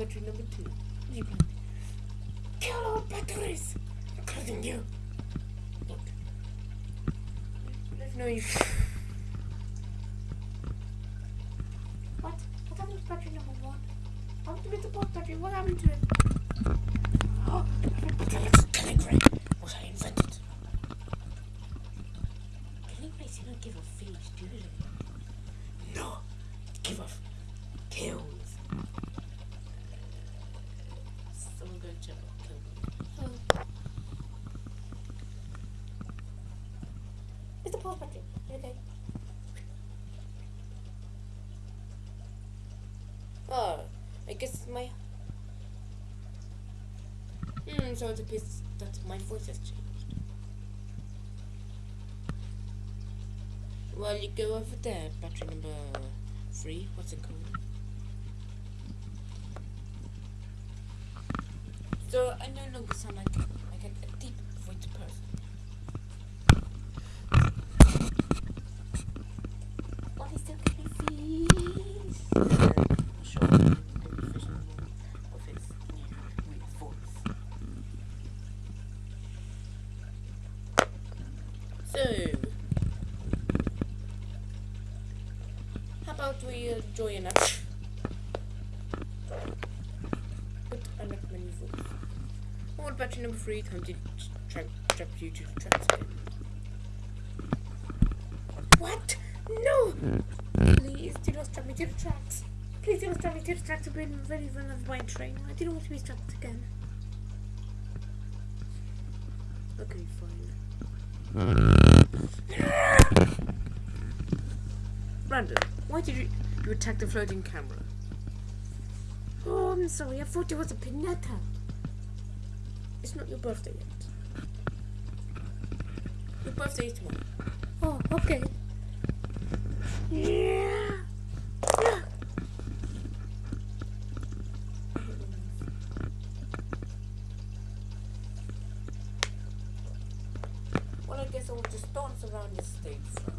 battery number two. You plan? Kill all batteries, including you. Look. There's no you. What? What happened to battery number one? I happened to Mr. Boss battery? What happened to it? Oh, killing ray. Was I invented? Killing rays do not give off feeds, do they? No, give off kills. Okay? Oh, I guess my. Hmm, so it appears that my voice has changed. Well, you go over there, battery number three. What's it called? So I no longer sound like about join up? But I my new voice. What battery number three? Time to track, trap you to the tracks again. What? No! Please do not strap me to the tracks. Please do not strap me to the tracks. I've been very run of my train. I didn't want to be strapped again. Okay, fine. Brandon, why did you, you attack the floating camera? Oh, I'm sorry. I thought it was a pinata. It's not your birthday yet. Your birthday is tomorrow. Oh, okay. Yeah. Well, I guess I will just dance around this stage